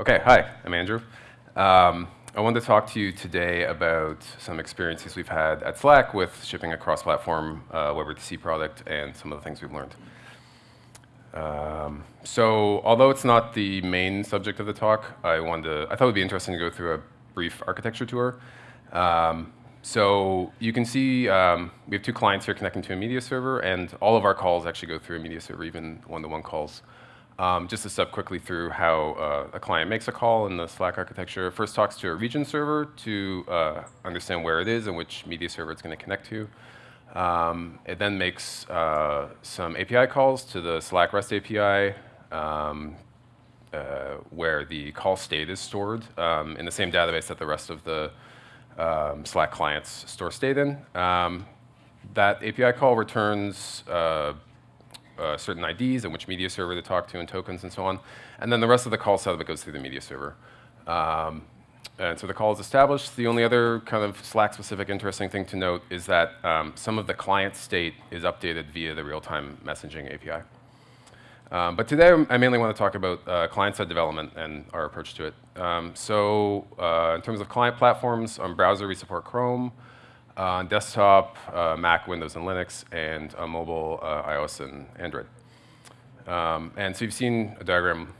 Okay, hi, I'm Andrew. Um, I wanted to talk to you today about some experiences we've had at Slack with shipping a cross-platform uh, WebRTC product and some of the things we've learned. Um, so, although it's not the main subject of the talk, I wanted to, I thought it would be interesting to go through a brief architecture tour. Um, so you can see um, we have two clients here connecting to a media server, and all of our calls actually go through a media server, even one-to-one -one calls. Um, just to step quickly through how uh, a client makes a call in the Slack architecture. First talks to a region server to uh, understand where it is and which media server it's going to connect to. Um, it then makes uh, some API calls to the Slack REST API um, uh, where the call state is stored um, in the same database that the rest of the um, Slack clients store state in. Um, that API call returns uh, certain IDs and which media server to talk to and tokens and so on. And then the rest of the call setup goes through the media server. Um, and so the call is established. The only other kind of Slack-specific interesting thing to note is that um, some of the client state is updated via the real-time messaging API. Um, but today I mainly want to talk about uh, client-side development and our approach to it. Um, so uh, in terms of client platforms, on browser we support Chrome, on desktop, uh, Mac, Windows, and Linux, and on mobile, uh, iOS and Android. Um, and so you've seen a diagram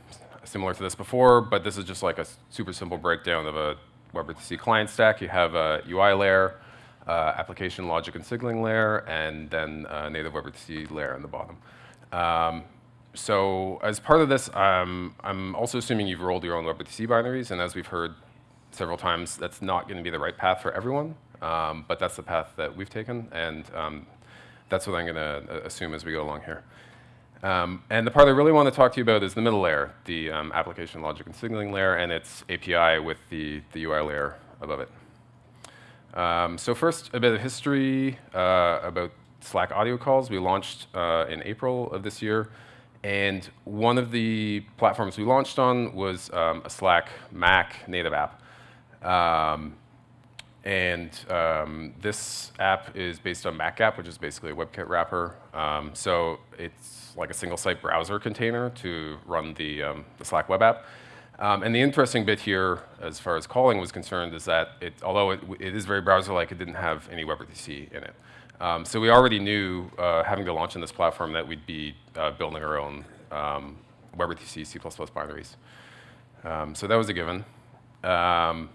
similar to this before, but this is just like a super simple breakdown of a WebRTC client stack. You have a UI layer, uh, application logic and signaling layer, and then a native WebRTC layer on the bottom. Um, so as part of this, um, I'm also assuming you've rolled your own WebRTC binaries, and as we've heard several times, that's not going to be the right path for everyone, um, but that's the path that we've taken, and um, that's what I'm going to uh, assume as we go along here. Um, and the part I really want to talk to you about is the middle layer, the um, application logic and signaling layer, and its API with the, the UI layer above it. Um, so first, a bit of history uh, about Slack audio calls. We launched uh, in April of this year. And one of the platforms we launched on was um, a Slack Mac native app. Um, and um, this app is based on MacGap, which is basically a WebKit wrapper. Um, so it's like a single site browser container to run the, um, the Slack web app. Um, and the interesting bit here, as far as calling was concerned, is that it, although it, it is very browser-like, it didn't have any WebRTC in it. Um, so we already knew, uh, having to launch on this platform, that we'd be uh, building our own um, WebRTC C++ binaries. So that was a given. Um,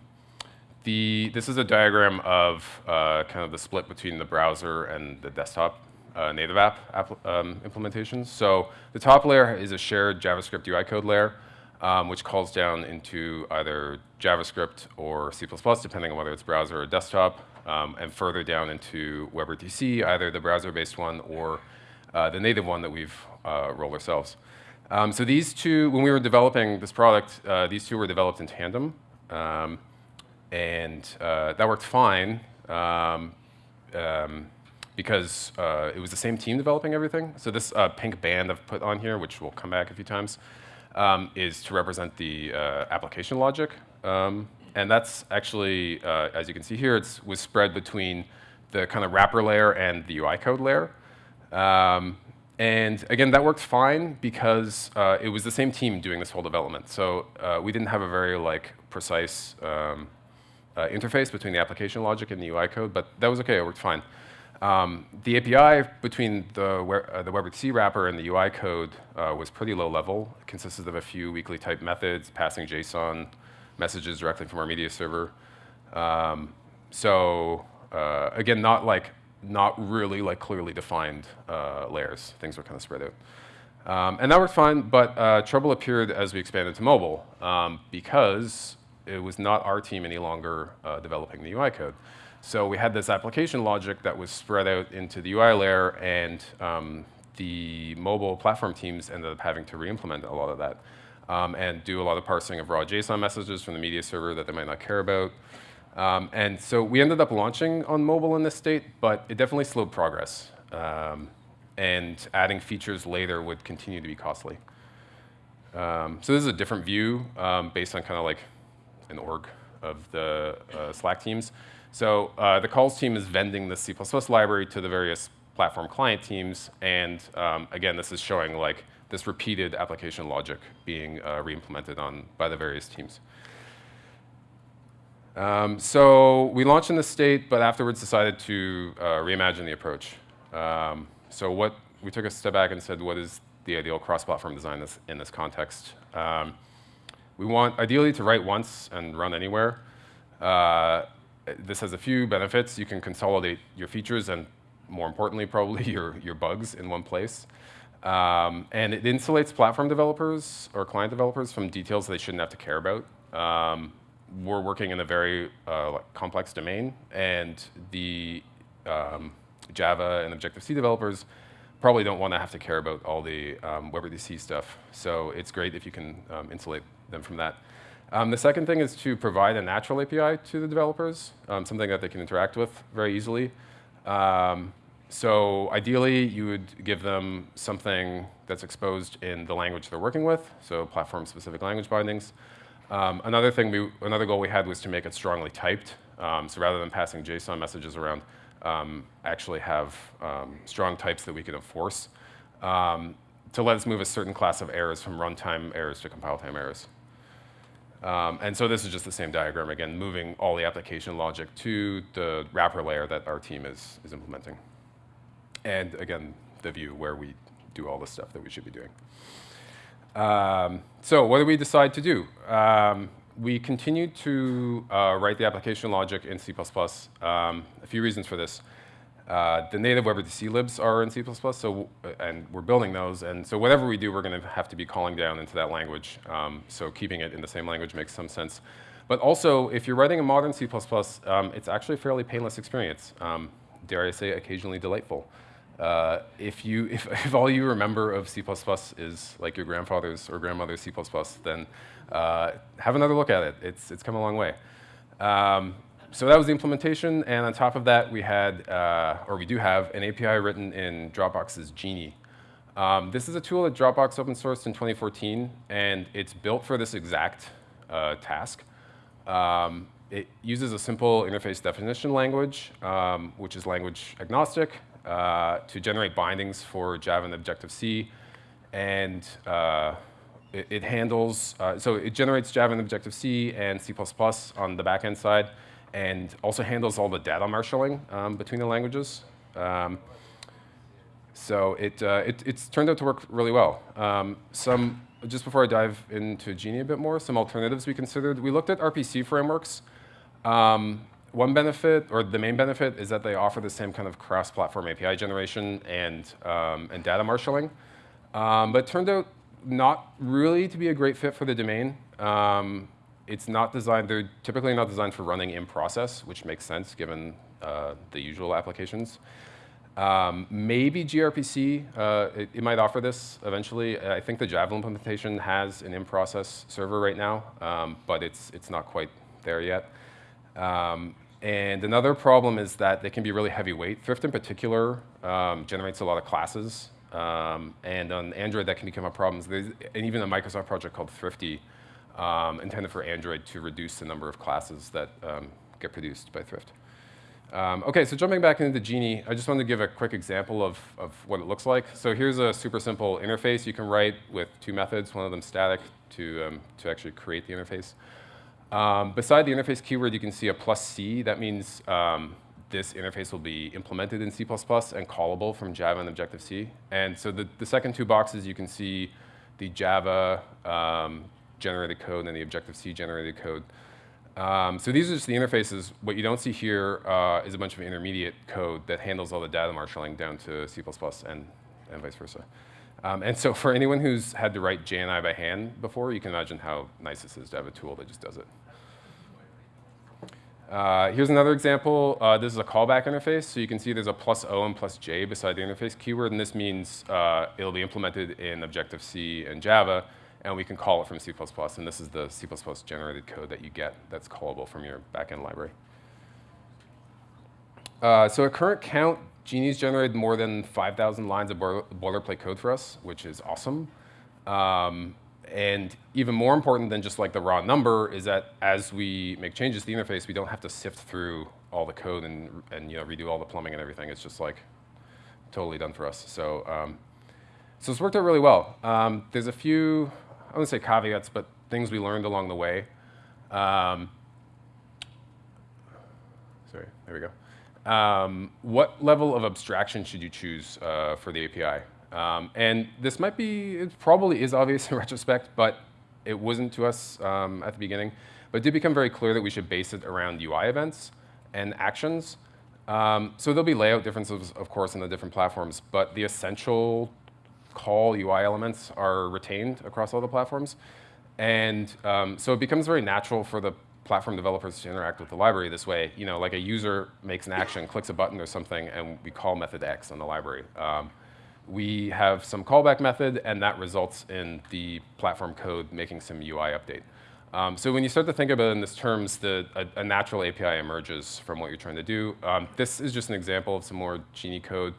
the, this is a diagram of uh, kind of the split between the browser and the desktop uh, native app, app um, implementations. So the top layer is a shared JavaScript UI code layer, um, which calls down into either JavaScript or C++, depending on whether it's browser or desktop um, and further down into WebRTC, either the browser-based one or uh, the native one that we've uh, rolled ourselves. Um, so these two, when we were developing this product, uh, these two were developed in tandem, um, and uh, that worked fine um, um, because uh, it was the same team developing everything. So this uh, pink band I've put on here, which will come back a few times, um, is to represent the application logic um, and that's actually, uh, as you can see here, it was spread between the kind of wrapper layer and the UI code layer. Um, and again, that worked fine because uh, it was the same team doing this whole development. So uh, we didn't have a very like precise um, uh, interface between the application logic and the UI code, but that was okay, it worked fine. Um, the API between the, uh, the WebRTC wrapper and the UI code uh, was pretty low level. It consisted of a few weakly typed methods, passing JSON, messages directly from our media server. Um, so uh, again, not like not really like clearly defined uh, layers. Things were kind of spread out. Um, and that worked fine, but uh, trouble appeared as we expanded to mobile um, because it was not our team any longer uh, developing the UI code. So we had this application logic that was spread out into the UI layer, and um, the mobile platform teams ended up having to re-implement a lot of that um, and do a lot of parsing of raw JSON messages from the media server that they might not care about. Um, and so we ended up launching on mobile in this state, but it definitely slowed progress. Um, and adding features later would continue to be costly. Um, so this is a different view um, based on kind of like an org of the uh, Slack teams. So uh, the calls team is vending the C++ library to the various platform client teams. And um, again, this is showing like this repeated application logic being uh, re-implemented on by the various teams. Um, so we launched in the state, but afterwards decided to uh, reimagine the approach. Um, so what we took a step back and said, what is the ideal cross-platform design this, in this context? Um, we want ideally to write once and run anywhere. Uh, this has a few benefits. You can consolidate your features and more importantly, probably your, your bugs in one place. Um, and it insulates platform developers or client developers from details they shouldn't have to care about. Um, we're working in a very uh, complex domain, and the um, Java and Objective-C developers probably don't want to have to care about all the um, WebRTC stuff. So it's great if you can um, insulate them from that. Um, the second thing is to provide a natural API to the developers, um, something that they can interact with very easily. Um, so ideally, you would give them something that's exposed in the language they're working with, so platform-specific language bindings. Um, another thing, we, another goal we had was to make it strongly typed. Um, so rather than passing JSON messages around, um, actually have strong types that we can enforce to let us move a certain class of errors from runtime errors to compile time errors. Um, and so this is just the same diagram again, moving all the application logic to the wrapper layer that our team is, is implementing. And again, the view where we do all the stuff that we should be doing. Um, so what do we decide to do? Um, we continued to uh, write the application logic in C++. Um, a few reasons for this. Uh, the native WebRTC libs are in C++, so, and we're building those, and so whatever we do, we're going to have to be calling down into that language. Um, so keeping it in the same language makes some sense. But also, if you're writing a modern C++, um, it's actually a fairly painless experience. Um, dare I say, occasionally delightful. Uh, if, you, if, if, all you remember of C++ is like your grandfather's or grandmother's C++, then uh, have another look at it. It's, it's come a long way. Um, so that was the implementation, and on top of that, we had, uh, or we do have, an API written in Dropbox's Djinni. Um, this is a tool that Dropbox open sourced in 2014, and it's built for this exact uh, task. Um, it uses a simple interface definition language, um, which is language agnostic, uh, to generate bindings for Java and Objective-C, and uh, it, it, handles, uh, so it generates Java and Objective-C and C++ on the backend side, and also handles all the data marshalling um, between the languages. Um, so it, uh, it, it's turned out to work really well. Um, some, just before I dive into Djinni a bit more, some alternatives we considered. We looked at RPC frameworks. Um, one benefit, or the main benefit, is that they offer the same kind of cross-platform API generation and, um, and data marshalling. Um, but it turned out not really to be a great fit for the domain. Um, it's not designed, they're typically not designed for running in process, which makes sense given uh, the usual applications. Um, maybe gRPC, uh, it, it, might offer this eventually. I think the Java implementation has an in-process server right now, um, but it's, it's not quite there yet. Um, and another problem is that they can be really heavyweight. Thrift in particular um, generates a lot of classes. Um, and on Android, that can become a problem. There's, and even a Microsoft project called Thrifty um, intended for Android to reduce the number of classes that um, get produced by Thrift. Um, okay, so jumping back into Djinni, I just wanted to give a quick example of, of what it looks like. So here's a super simple interface you can write with two methods, one of them static to, um, to actually create the interface. Um, beside the interface keyword, you can see a plus C. That means um, this interface will be implemented in C++ and callable from Java and Objective-C. And so the, the second two boxes, you can see the Java um, generated code and the Objective-C generated code. Um, so these are just the interfaces. What you don't see here uh, is a bunch of intermediate code that handles all the data marshalling down to C++ and, and vice versa. Um, and so for anyone who's had to write JNI by hand before, you can imagine how nice this is to have a tool that just does it. Uh, here's another example. Uh, this is a callback interface. So you can see there's a plus O and plus J beside the interface keyword. And this means uh, it'll be implemented in Objective-C and Java and we can call it from C++. And this is the C++ generated code that you get that's callable from your backend library. Uh, so at current count, Djinni's generated more than 5,000 lines of boilerplate code for us, which is awesome. Um, and even more important than just like the raw number is that as we make changes to the interface, we don't have to sift through all the code and, and you know, redo all the plumbing and everything. It's just like totally done for us. So um, So it's worked out really well. Um, there's a few, wouldn't say caveats, but things we learned along the way. Um, sorry, there we go. Um, what level of abstraction should you choose uh, for the API? Um, and this might be, it probably is obvious in retrospect, but it wasn't to us um, at the beginning. But it did become very clear that we should base it around UI events and actions. Um, so there'll be layout differences, of course, in the different platforms, but the essential call UI elements are retained across all the platforms. And um, so it becomes very natural for the platform developers to interact with the library this way. You know, like a user makes an action, clicks a button or something, and we call method X on the library. Um, we have some callback method, and that results in the platform code making some UI update. Um, so when you start to think about it in these terms, the, a, a, natural API emerges from what you're trying to do. Um, this is just an example of some more Djinni code.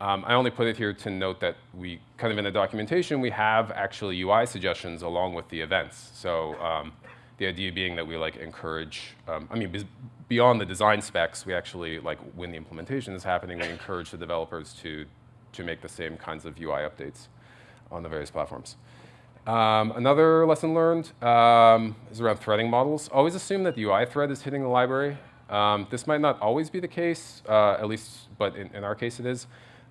Um, I only put it here to note that we, kind of in the documentation, we have actually UI suggestions along with the events. So um, the idea being that we like encourage, um, I mean, beyond the design specs, we actually like when the implementation is happening, we encourage the developers to, to make the same kinds of UI updates on the various platforms. Um, another lesson learned um, is around threading models. Always assume that the UI thread is hitting the library. Um, this might not always be the case, uh, at least, but in, in, our case it is.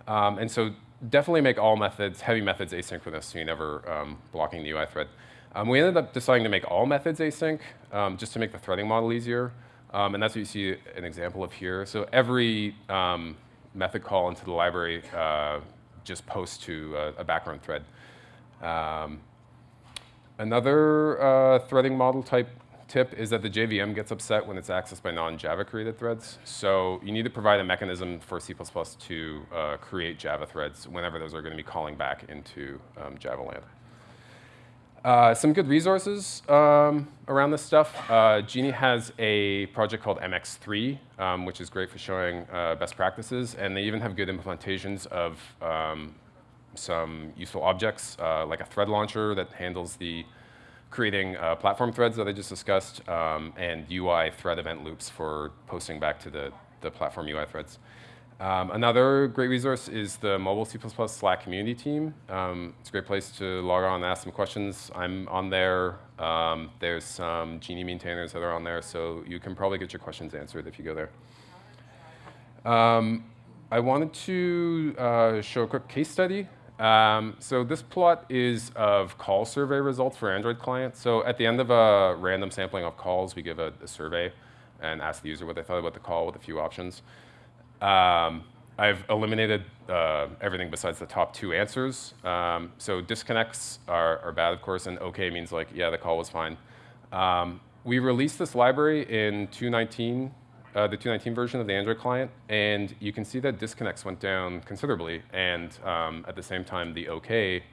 Um, and so definitely make all methods, heavy methods asynchronous so you're never um, blocking the UI thread. Um, we ended up deciding to make all methods async just to make the threading model easier. and that's what you see an example of here. So every method call into the library uh, just posts to a, a background thread. Um, Another uh, threading model type tip is that the JVM gets upset when it's accessed by non-Java created threads. So you need to provide a mechanism for C++ to uh, create Java threads whenever those are going to be calling back into um, Java land. Uh, some good resources um, around this stuff. Uh, Djinni has a project called MX3, um, which is great for showing uh, best practices, and they even have good implementations of um, some useful objects, uh, like a thread launcher that handles the creating uh, platform threads that I just discussed, um, and UI thread event loops for posting back to the, the platform UI threads. Um, another great resource is the mobile C++ Slack community team. Um, it's a great place to log on and ask some questions. I'm on there. Um, there's some Djinni maintainers that are on there, so you can probably get your questions answered if you go there. Um, I wanted to uh, show a quick case study um, so this plot is of call survey results for Android clients. So at the end of a random sampling of calls, we give a, a survey and ask the user what they thought about the call with a few options. Um, I've eliminated uh, everything besides the top two answers. Um, so disconnects are, are, bad, of course, and OK means like, yeah, the call was fine. Um, we released this library in 219 uh, the 219 version of the Android client, and you can see that disconnects went down considerably, and um, at the same time, the OK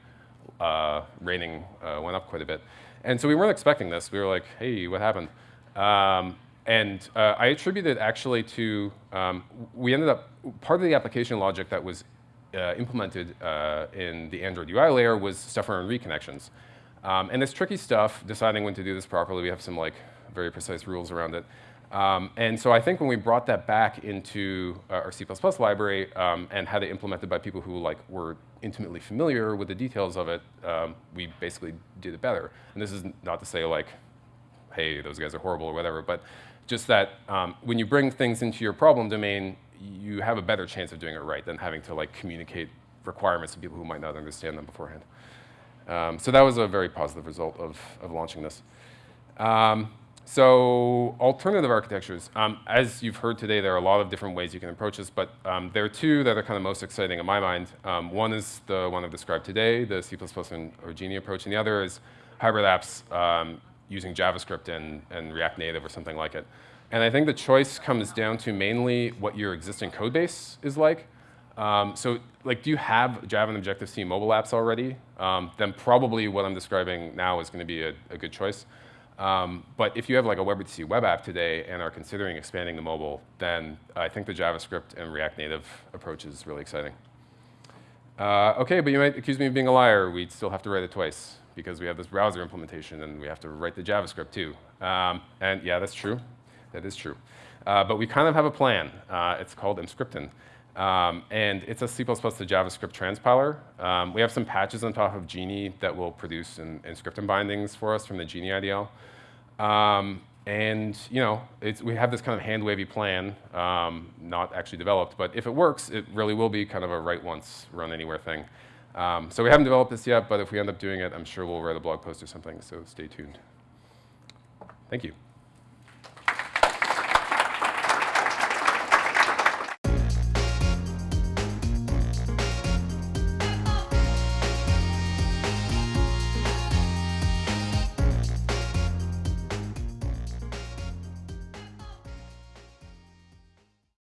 uh, rating uh, went up quite a bit. And so we weren't expecting this. We were like, hey, what happened? Um, and uh, I attribute it actually to, um, we ended up, part of the application logic that was uh, implemented uh, in the Android UI layer was stuff around reconnections. Um, and it's tricky stuff, deciding when to do this properly. We have some like very precise rules around it. Um, and so I think when we brought that back into uh, our C++ library um, and had it implemented by people who like were intimately familiar with the details of it, um, we basically did it better. And this is not to say like, hey, those guys are horrible or whatever, but just that um, when you bring things into your problem domain, you have a better chance of doing it right than having to like communicate requirements to people who might not understand them beforehand. Um, so that was a very positive result of, of launching this. So alternative architectures, um, as you've heard today, there are a lot of different ways you can approach this, but um, there are two that are kind of most exciting in my mind. Um, one is the one I've described today, the C++ and or Djinni approach, and the other is hybrid apps um, using JavaScript and, and React Native or something like it. And I think the choice comes down to mainly what your existing code base is like. Um, so like, do you have Java and Objective-C mobile apps already? Um, then probably what I'm describing now is going to be a, a good choice. Um, but if you have like a WebRTC web app today and are considering expanding the mobile, then I think the JavaScript and React Native approach is really exciting. Uh, okay, but you might accuse me of being a liar. We'd still have to write it twice because we have this browser implementation and we have to write the JavaScript too. Um, and yeah, that's true. That is true. Uh, but we kind of have a plan. Uh, it's called Emscripten. Um, and it's a C++ to JavaScript transpiler. Um, we have some patches on top of Djinni that will produce in script and bindings for us from the Djinni IDL. Um, and you know, we have this kind of hand-wavy plan, um, not actually developed, but if it works, it really will be kind of a write once, run anywhere thing. Um, so we haven't developed this yet, but if we end up doing it, I'm sure we'll write a blog post or something, so stay tuned. Thank you.